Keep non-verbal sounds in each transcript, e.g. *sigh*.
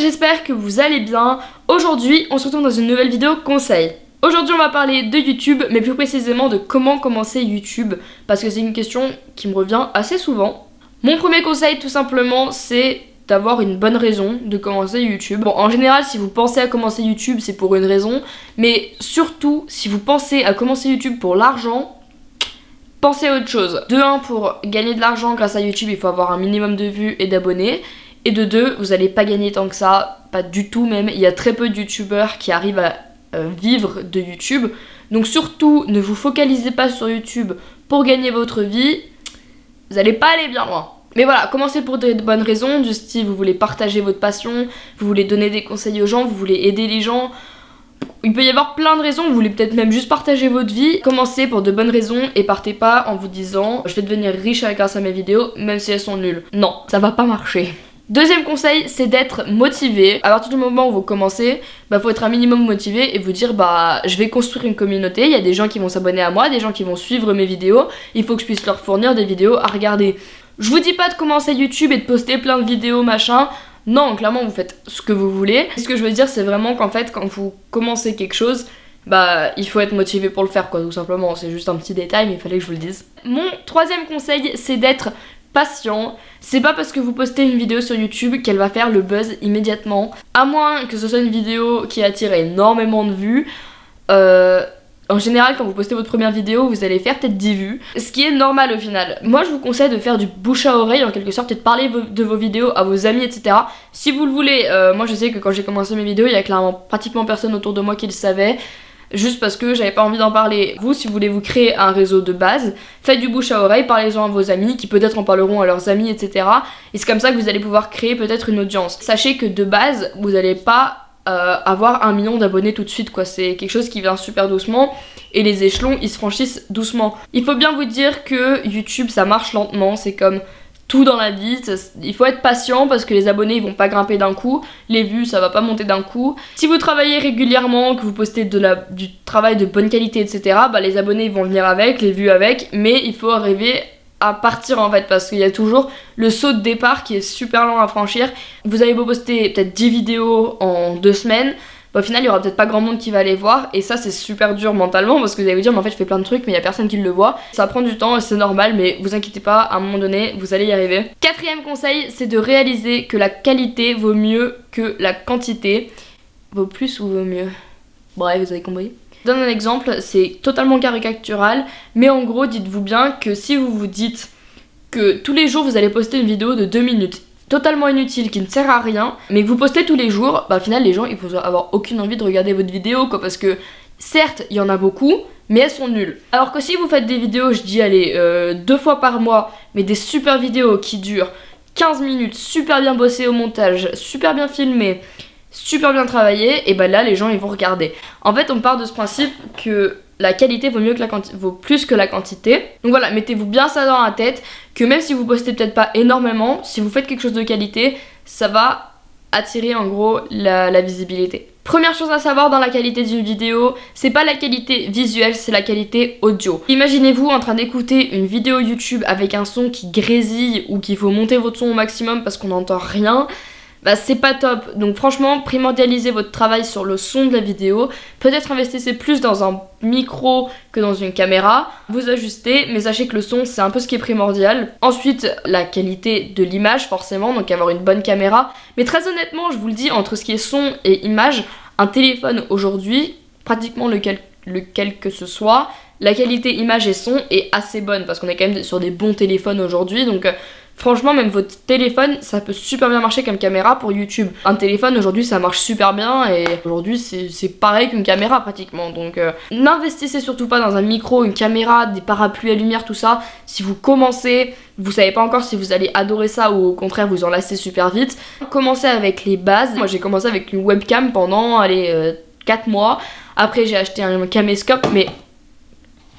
j'espère que vous allez bien. Aujourd'hui, on se retrouve dans une nouvelle vidéo conseil. Aujourd'hui, on va parler de YouTube, mais plus précisément de comment commencer YouTube, parce que c'est une question qui me revient assez souvent. Mon premier conseil, tout simplement, c'est d'avoir une bonne raison de commencer YouTube. Bon, en général, si vous pensez à commencer YouTube, c'est pour une raison, mais surtout, si vous pensez à commencer YouTube pour l'argent, pensez à autre chose. De 1, pour gagner de l'argent grâce à YouTube, il faut avoir un minimum de vues et d'abonnés. Et de 2, vous allez pas gagner tant que ça, pas du tout même. Il y a très peu de youtubeurs qui arrivent à euh, vivre de YouTube. Donc surtout, ne vous focalisez pas sur YouTube pour gagner votre vie. Vous allez pas aller bien loin. Mais voilà, commencez pour de bonnes raisons, du style vous voulez partager votre passion, vous voulez donner des conseils aux gens, vous voulez aider les gens. Il peut y avoir plein de raisons, vous voulez peut-être même juste partager votre vie. Commencez pour de bonnes raisons et partez pas en vous disant je vais devenir riche grâce à mes vidéos, même si elles sont nulles. Non, ça va pas marcher. Deuxième conseil, c'est d'être motivé. À partir du moment où vous commencez, bah faut être un minimum motivé et vous dire bah je vais construire une communauté, il y a des gens qui vont s'abonner à moi, des gens qui vont suivre mes vidéos, il faut que je puisse leur fournir des vidéos à regarder. Je vous dis pas de commencer YouTube et de poster plein de vidéos machin. Non, clairement vous faites ce que vous voulez. Ce que je veux dire c'est vraiment qu'en fait quand vous commencez quelque chose, bah il faut être motivé pour le faire quoi tout simplement. C'est juste un petit détail mais il fallait que je vous le dise. Mon troisième conseil c'est d'être patient. C'est pas parce que vous postez une vidéo sur YouTube qu'elle va faire le buzz immédiatement. À moins que ce soit une vidéo qui attire énormément de vues. Euh, en général, quand vous postez votre première vidéo, vous allez faire peut-être 10 vues, ce qui est normal au final. Moi, je vous conseille de faire du bouche à oreille en quelque sorte, peut-être parler de vos vidéos à vos amis, etc. Si vous le voulez, euh, moi je sais que quand j'ai commencé mes vidéos, il y a clairement pratiquement personne autour de moi qui le savait juste parce que j'avais pas envie d'en parler. Vous, si vous voulez vous créer un réseau de base, faites du bouche à oreille, parlez-en à vos amis, qui peut-être en parleront à leurs amis, etc. Et c'est comme ça que vous allez pouvoir créer peut-être une audience. Sachez que de base, vous n'allez pas euh, avoir un million d'abonnés tout de suite, quoi. C'est quelque chose qui vient super doucement et les échelons, ils se franchissent doucement. Il faut bien vous dire que YouTube, ça marche lentement, c'est comme tout dans la vie. Il faut être patient parce que les abonnés ils vont pas grimper d'un coup, les vues ça va pas monter d'un coup. Si vous travaillez régulièrement, que vous postez de la, du travail de bonne qualité, etc., bah les abonnés vont venir avec, les vues avec, mais il faut arriver à partir en fait parce qu'il y a toujours le saut de départ qui est super long à franchir. Vous avez beau poster peut-être 10 vidéos en deux semaines, au final il y aura peut-être pas grand monde qui va aller voir et ça c'est super dur mentalement parce que vous allez vous dire mais en fait je fais plein de trucs mais il y a personne qui le voit. Ça prend du temps et c'est normal mais vous inquiétez pas, à un moment donné vous allez y arriver. Quatrième conseil c'est de réaliser que la qualité vaut mieux que la quantité. Vaut plus ou vaut mieux? Bref vous avez compris. Je donne un exemple, c'est totalement caricatural mais en gros dites-vous bien que si vous vous dites que tous les jours vous allez poster une vidéo de 2 minutes totalement inutile, qui ne sert à rien, mais que vous postez tous les jours, bah au final les gens ils vont avoir aucune envie de regarder votre vidéo quoi, parce que certes il y en a beaucoup, mais elles sont nulles. Alors que si vous faites des vidéos, je dis allez, euh, deux fois par mois, mais des super vidéos qui durent 15 minutes, super bien bossées au montage, super bien filmées, super bien travaillées, et bah là les gens ils vont regarder. En fait on part de ce principe que la qualité vaut, mieux que la vaut plus que la quantité. Donc voilà, mettez-vous bien ça dans la tête, que même si vous postez peut-être pas énormément, si vous faites quelque chose de qualité, ça va attirer en gros la, la visibilité. Première chose à savoir dans la qualité d'une vidéo, c'est pas la qualité visuelle, c'est la qualité audio. Imaginez-vous en train d'écouter une vidéo YouTube avec un son qui grésille ou qu'il faut monter votre son au maximum parce qu'on n'entend rien bah c'est pas top. Donc franchement, primordialisez votre travail sur le son de la vidéo. Peut-être investissez plus dans un micro que dans une caméra. Vous ajustez, mais sachez que le son c'est un peu ce qui est primordial. Ensuite, la qualité de l'image forcément, donc avoir une bonne caméra. Mais très honnêtement, je vous le dis, entre ce qui est son et image, un téléphone aujourd'hui, pratiquement lequel, lequel que ce soit, la qualité image et son est assez bonne parce qu'on est quand même sur des bons téléphones aujourd'hui. Donc euh, Franchement, même votre téléphone, ça peut super bien marcher comme caméra pour YouTube. Un téléphone, aujourd'hui, ça marche super bien et aujourd'hui, c'est pareil qu'une caméra pratiquement. Donc, euh, n'investissez surtout pas dans un micro, une caméra, des parapluies à lumière, tout ça. Si vous commencez, vous savez pas encore si vous allez adorer ça ou au contraire vous en lassez super vite. Commencez avec les bases. Moi, j'ai commencé avec une webcam pendant, allez, 4 euh, mois. Après, j'ai acheté un caméscope, mais...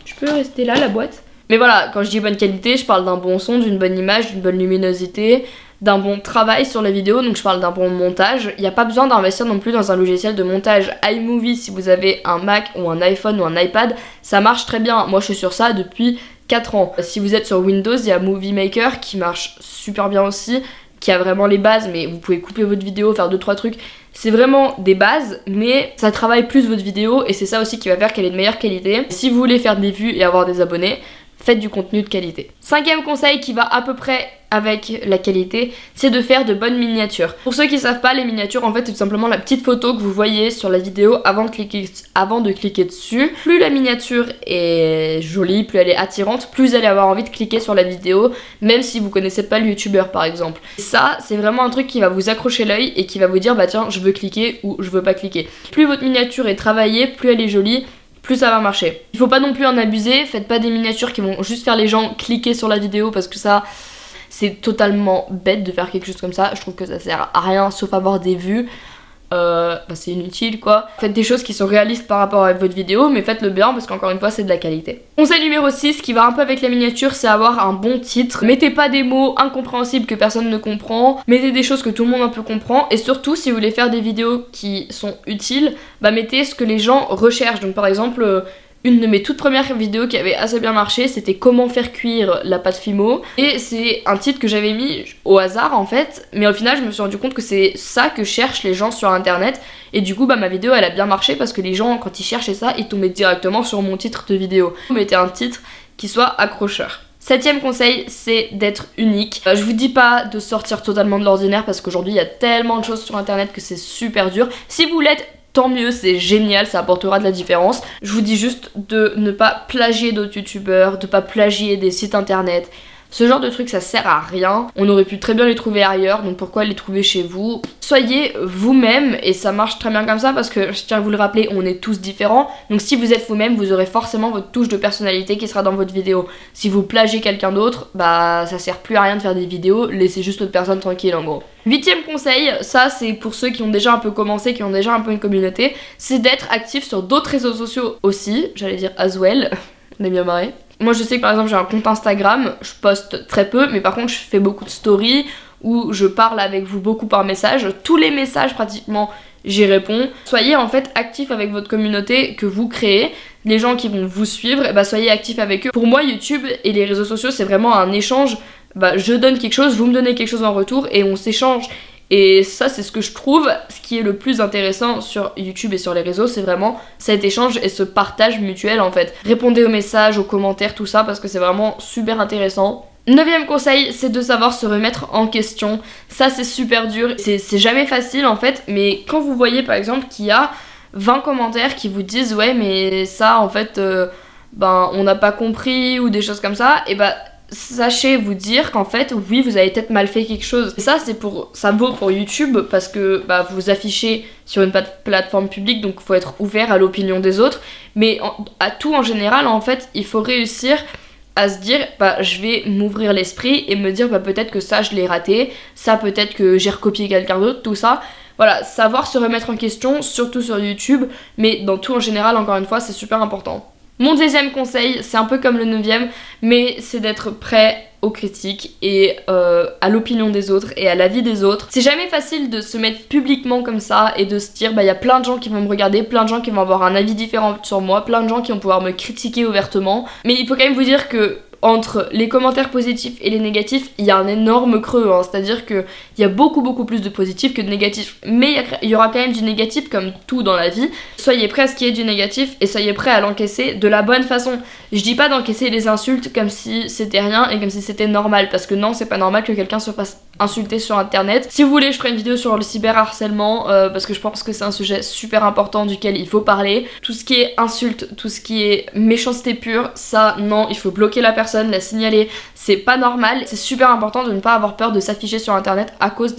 Je peux rester là, la boîte mais voilà, quand je dis bonne qualité, je parle d'un bon son, d'une bonne image, d'une bonne luminosité, d'un bon travail sur la vidéo, donc je parle d'un bon montage. Il n'y a pas besoin d'investir non plus dans un logiciel de montage iMovie si vous avez un Mac ou un iPhone ou un iPad, ça marche très bien. Moi je suis sur ça depuis 4 ans. Si vous êtes sur Windows, il y a Movie Maker qui marche super bien aussi. qui a vraiment les bases, mais vous pouvez couper votre vidéo, faire 2-3 trucs. C'est vraiment des bases, mais ça travaille plus votre vidéo et c'est ça aussi qui va faire qu'elle est de meilleure qualité. Si vous voulez faire des vues et avoir des abonnés, faites du contenu de qualité. Cinquième conseil qui va à peu près avec la qualité, c'est de faire de bonnes miniatures. Pour ceux qui savent pas, les miniatures en fait c'est tout simplement la petite photo que vous voyez sur la vidéo avant de cliquer, dessus. Plus la miniature est jolie, plus elle est attirante, plus vous allez avoir envie de cliquer sur la vidéo, même si vous connaissez pas le youtubeur par exemple. Ça c'est vraiment un truc qui va vous accrocher l'œil et qui va vous dire bah tiens je veux cliquer ou je veux pas cliquer. Plus votre miniature est travaillée, plus elle est jolie, plus ça va marcher. Il faut pas non plus en abuser, faites pas des miniatures qui vont juste faire les gens cliquer sur la vidéo parce que ça c'est totalement bête de faire quelque chose comme ça. Je trouve que ça sert à rien sauf avoir des vues. Euh, bah c'est inutile quoi. Faites des choses qui sont réalistes par rapport à votre vidéo, mais faites-le bien parce qu'encore une fois c'est de la qualité. Conseil numéro 6 qui va un peu avec la miniature, c'est avoir un bon titre. Mettez pas des mots incompréhensibles que personne ne comprend, mettez des choses que tout le monde un peu comprend, et surtout si vous voulez faire des vidéos qui sont utiles, bah mettez ce que les gens recherchent. Donc par exemple, euh, une de mes toutes premières vidéos qui avait assez bien marché, c'était comment faire cuire la pâte Fimo. Et c'est un titre que j'avais mis au hasard en fait, mais au final je me suis rendu compte que c'est ça que cherchent les gens sur internet. Et du coup bah ma vidéo elle a bien marché parce que les gens quand ils cherchaient ça, ils tombaient directement sur mon titre de vidéo. Mettez un titre qui soit accrocheur. Septième conseil, c'est d'être unique. Euh, je vous dis pas de sortir totalement de l'ordinaire parce qu'aujourd'hui il y a tellement de choses sur internet que c'est super dur. Si vous l'êtes, tant mieux, c'est génial, ça apportera de la différence. Je vous dis juste de ne pas plagier d'autres youtubeurs, de pas plagier des sites internet. Ce genre de truc ça sert à rien, on aurait pu très bien les trouver ailleurs, donc pourquoi les trouver chez vous? Soyez vous-même et ça marche très bien comme ça parce que je tiens à vous le rappeler, on est tous différents. Donc si vous êtes vous-même, vous aurez forcément votre touche de personnalité qui sera dans votre vidéo. Si vous plagiez quelqu'un d'autre, bah ça sert plus à rien de faire des vidéos, laissez juste l'autre personne tranquille en gros. Huitième conseil, ça c'est pour ceux qui ont déjà un peu commencé, qui ont déjà un peu une communauté, c'est d'être actif sur d'autres réseaux sociaux aussi, j'allais dire as well, *laughs* on est bien marré. Moi je sais que par exemple j'ai un compte Instagram, je poste très peu, mais par contre je fais beaucoup de stories où je parle avec vous beaucoup par message. Tous les messages pratiquement j'y réponds. Soyez en fait actifs avec votre communauté que vous créez. Les gens qui vont vous suivre, bah soyez actifs avec eux. Pour moi YouTube et les réseaux sociaux c'est vraiment un échange. Bah, je donne quelque chose, vous me donnez quelque chose en retour et on s'échange. Et ça, c'est ce que je trouve, ce qui est le plus intéressant sur YouTube et sur les réseaux, c'est vraiment cet échange et ce partage mutuel en fait. Répondez aux messages, aux commentaires, tout ça, parce que c'est vraiment super intéressant. Neuvième conseil, c'est de savoir se remettre en question. Ça, c'est super dur, c'est jamais facile en fait, mais quand vous voyez par exemple qu'il y a 20 commentaires qui vous disent ouais mais ça en fait euh, ben on n'a pas compris ou des choses comme ça, et bah sachez vous dire qu'en fait oui vous avez peut-être mal fait quelque chose. Et ça c'est pour ça vaut pour YouTube parce que bah, vous affichez sur une plateforme publique donc il faut être ouvert à l'opinion des autres. Mais à tout en général en fait il faut réussir à se dire bah je vais m'ouvrir l'esprit et me dire bah peut-être que ça je l'ai raté ça peut-être que j'ai recopié quelqu'un d'autre tout ça. Voilà savoir se remettre en question surtout sur YouTube mais dans tout en général encore une fois c'est super important mon deuxième conseil, c'est un peu comme le neuvième, mais c'est d'être prêt aux critiques et euh, à l'opinion des autres et à l'avis des autres. C'est jamais facile de se mettre publiquement comme ça et de se dire bah il y a plein de gens qui vont me regarder, plein de gens qui vont avoir un avis différent sur moi, plein de gens qui vont pouvoir me critiquer ouvertement. Mais il faut quand même vous dire que entre les commentaires positifs et les négatifs, il y a un énorme creux. Hein. C'est-à-dire qu'il y a beaucoup beaucoup plus de positifs que de négatifs. Mais il y aura quand même du négatif comme tout dans la vie. Soyez prêts à ce qu'il y ait du négatif et soyez prêts à l'encaisser de la bonne façon. Je dis pas d'encaisser les insultes comme si c'était rien et comme si c'était normal. Parce que non, c'est pas normal que quelqu'un se fasse insulter sur internet. Si vous voulez, je ferai une vidéo sur le cyberharcèlement euh, parce que je pense que c'est un sujet super important duquel il faut parler. Tout ce qui est insulte, tout ce qui est méchanceté pure, ça non, il faut bloquer la personne, la signaler. C'est pas normal. C'est super important de ne pas avoir peur de s'afficher sur internet à cause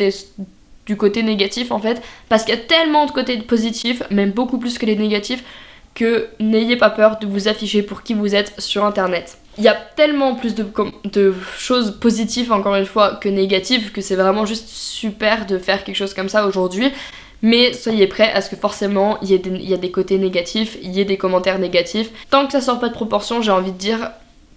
du côté négatif en fait parce qu'il y a tellement de côtés positifs même beaucoup plus que les négatifs que n'ayez pas peur de vous afficher pour qui vous êtes sur internet il y a tellement plus de, choses positives encore une fois que négatives que c'est vraiment juste super de faire quelque chose comme ça aujourd'hui. Mais soyez prêts à ce que forcément il y, a des côtés négatifs, il y ait des commentaires négatifs. Tant que ça sort pas de proportion, j'ai envie de dire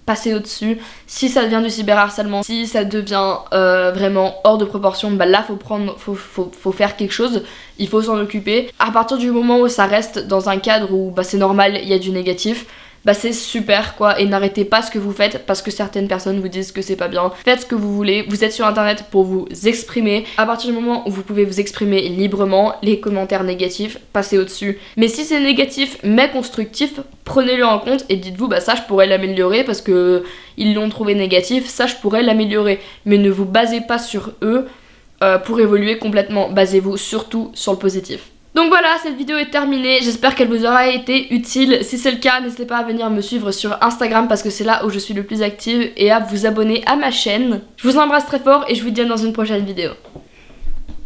passer au-dessus. Si ça devient du cyberharcèlement, si ça devient euh, vraiment hors de proportion, bah là faut prendre, faut faire quelque chose, il faut s'en occuper. À partir du moment où ça reste dans un cadre où bah, c'est normal, il y a du négatif, bah c'est super quoi et n'arrêtez pas ce que vous faites parce que certaines personnes vous disent que c'est pas bien. Faites ce que vous voulez, vous êtes sur internet pour vous exprimer. À partir du moment où vous pouvez vous exprimer librement, les commentaires négatifs, passez au-dessus. Mais si c'est négatif mais constructif, prenez-le en compte et dites-vous bah ça je pourrais l'améliorer parce que ils l'ont trouvé négatif, ça je pourrais l'améliorer. Mais ne vous basez pas sur eux euh, pour évoluer complètement, basez-vous surtout sur le positif. Donc voilà, cette vidéo est terminée, j'espère qu'elle vous aura été utile. Si c'est le cas, n'hésitez pas à venir me suivre sur Instagram parce que c'est là où je suis le plus active et à vous abonner à ma chaîne. Je vous embrasse très fort et je vous dis à dans une prochaine vidéo.